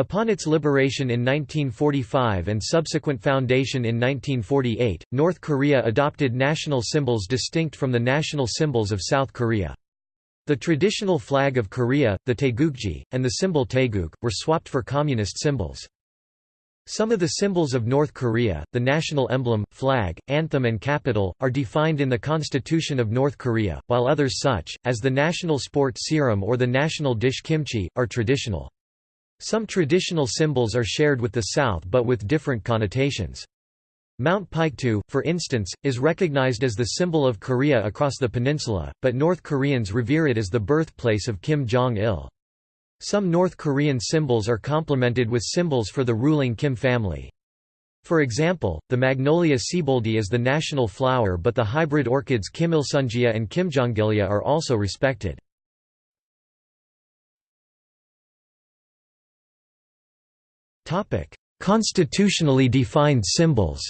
Upon its liberation in 1945 and subsequent foundation in 1948, North Korea adopted national symbols distinct from the national symbols of South Korea. The traditional flag of Korea, the Taegukgi, and the symbol Taeguk, were swapped for communist symbols. Some of the symbols of North Korea, the national emblem, flag, anthem and capital, are defined in the Constitution of North Korea, while others such, as the national sport ssireum or the national dish kimchi, are traditional. Some traditional symbols are shared with the South but with different connotations. Mount Paektu, for instance, is recognized as the symbol of Korea across the peninsula, but North Koreans revere it as the birthplace of Kim Jong-il. Some North Korean symbols are complemented with symbols for the ruling Kim family. For example, the Magnolia sieboldii is the national flower but the hybrid orchids Kimilsungia and Kimjongilia are also respected. Constitutionally defined symbols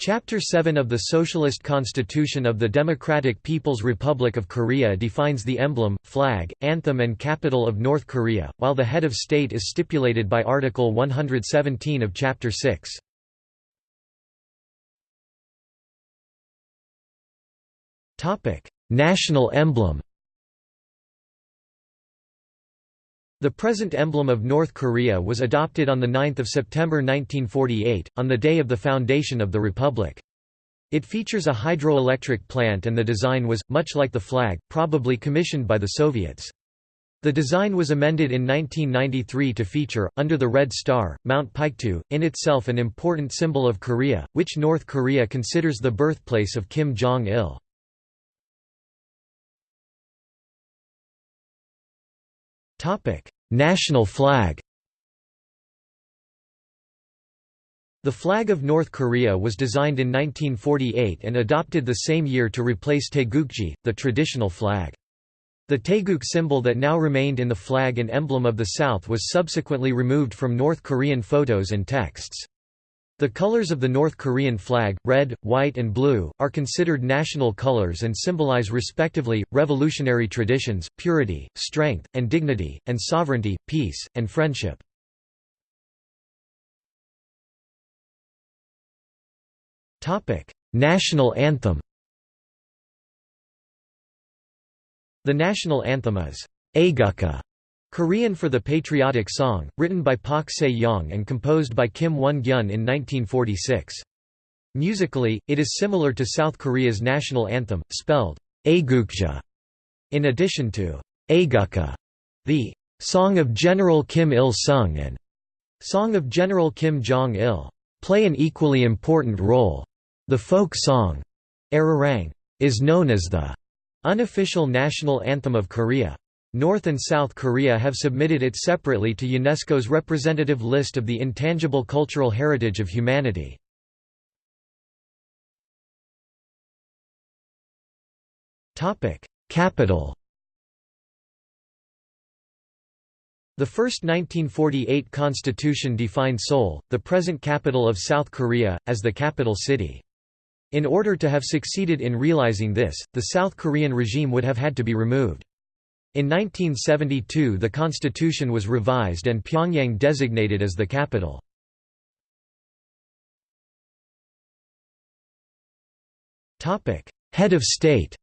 Chapter 7 of the Socialist Constitution of the Democratic People's Republic of Korea defines the emblem, flag, anthem and capital of North Korea, while the head of state is stipulated by Article 117 of Chapter 6. National emblem The present emblem of North Korea was adopted on 9 September 1948, on the day of the foundation of the Republic. It features a hydroelectric plant and the design was, much like the flag, probably commissioned by the Soviets. The design was amended in 1993 to feature, under the Red Star, Mount Paektu, in itself an important symbol of Korea, which North Korea considers the birthplace of Kim Jong-il. Topic: National flag. The flag of North Korea was designed in 1948 and adopted the same year to replace Taegukgi, the traditional flag. The Taeguk symbol that now remained in the flag and emblem of the South was subsequently removed from North Korean photos and texts. The colors of the North Korean flag, red, white and blue, are considered national colors and symbolize respectively, revolutionary traditions, purity, strength, and dignity, and sovereignty, peace, and friendship. National anthem The national anthem is Aegukka Korean for the Patriotic Song, written by Pak Se-yong and composed by Kim Won-gyun in 1946. Musically, it is similar to South Korea's national anthem, spelled Aegukga. In addition to Aegukka, the Song of General Kim Il-sung and Song of General Kim Jong-il play an equally important role. The folk song, Arirang, is known as the unofficial national anthem of Korea. North and South Korea have submitted it separately to UNESCO's representative list of the intangible cultural heritage of humanity. Capital The first 1948 constitution defined Seoul, the present capital of South Korea, as the capital city. In order to have succeeded in realizing this, the South Korean regime would have had to be removed. In 1972 the constitution was revised and Pyongyang designated as the capital. Head of state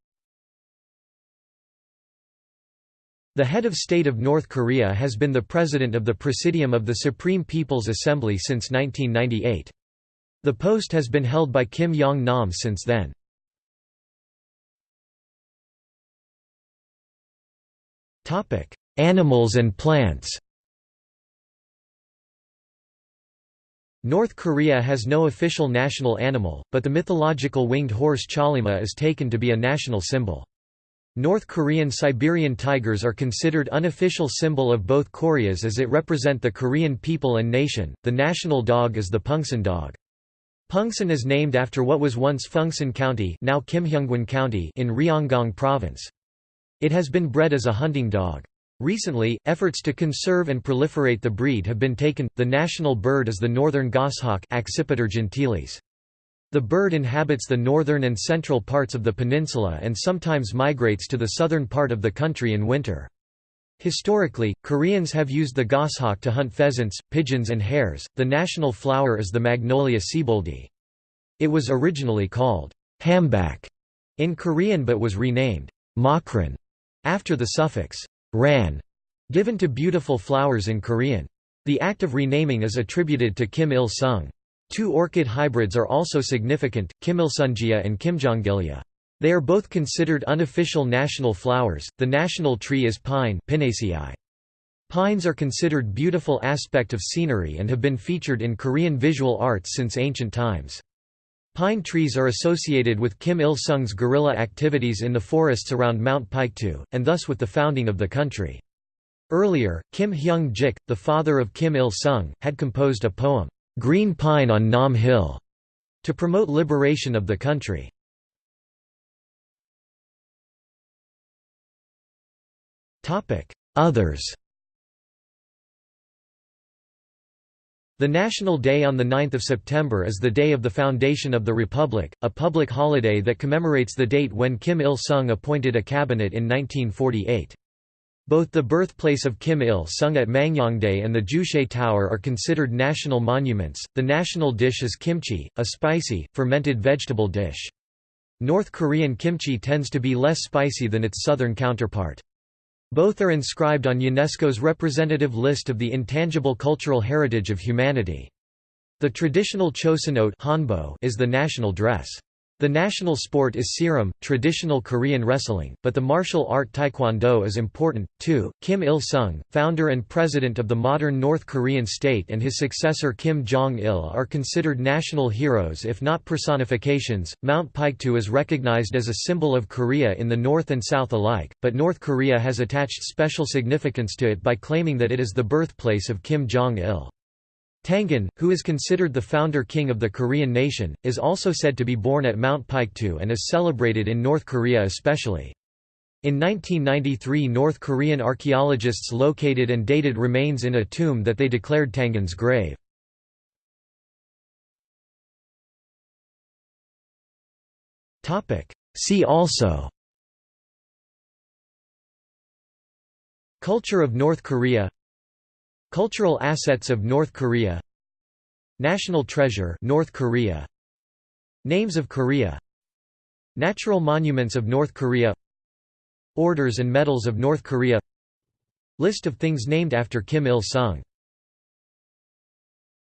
The head of state of North Korea has been the president of the Presidium of the Supreme People's Assembly since 1998. The post has been held by Kim Yong-nam since then. Topic: Animals and plants. North Korea has no official national animal, but the mythological winged horse Chollima is taken to be a national symbol. North Korean Siberian tigers are considered unofficial symbol of both Koreas as it represent the Korean people and nation. The national dog is the Pungsan dog. Pungsan is named after what was once Phuengsan County, now County in Ryanggang Province. It has been bred as a hunting dog. Recently, efforts to conserve and proliferate the breed have been taken. The national bird is the northern goshawk Accipiter gentilis. The bird inhabits the northern and central parts of the peninsula and sometimes migrates to the southern part of the country in winter. Historically, Koreans have used the goshawk to hunt pheasants, pigeons and hares. The national flower is the Magnolia sieboldii. It was originally called hambak in Korean but was renamed makran after the suffix ran given to beautiful flowers in Korean. The act of renaming is attributed to Kim Il-sung. Two orchid hybrids are also significant, Kimilsungia and Kimjongilia. They are both considered unofficial national flowers. The national tree is pine Pinaceae. Pines are considered beautiful aspect of scenery and have been featured in Korean visual arts since ancient times. Pine trees are associated with Kim Il-sung's guerrilla activities in the forests around Mount Paektu, and thus with the founding of the country. Earlier, Kim Hyung-jik, the father of Kim Il-sung, had composed a poem, "'Green Pine on Nam Hill' to promote liberation of the country. Others The National Day on 9 September is the day of the foundation of the Republic, a public holiday that commemorates the date when Kim Il-sung appointed a cabinet in 1948. Both the birthplace of Kim Il-sung at Mangyongdae and the Juche Tower are considered national monuments. The national dish is kimchi, a spicy, fermented vegetable dish. North Korean kimchi tends to be less spicy than its southern counterpart. Both are inscribed on UNESCO's representative list of the intangible cultural heritage of humanity. The traditional chosŏn-ot is the national dress. The national sport is ssireum, traditional Korean wrestling, but the martial art taekwondo is important, too. Kim Il-sung, founder and president of the modern North Korean state and his successor Kim Jong-il are considered national heroes if not personifications. Mount Paektu is recognized as a symbol of Korea in the North and South alike, but North Korea has attached special significance to it by claiming that it is the birthplace of Kim Jong-il. Tangun, who is considered the founder king of the Korean nation, is also said to be born at Mount Paektu and is celebrated in North Korea especially. In 1993 North Korean archaeologists located and dated remains in a tomb that they declared Tangun's grave. See also Culture of North Korea Cultural assets of North Korea. National treasure North Korea. Names of Korea. Natural monuments of North Korea. Orders and medals of North Korea. List of things named after Kim Il-sung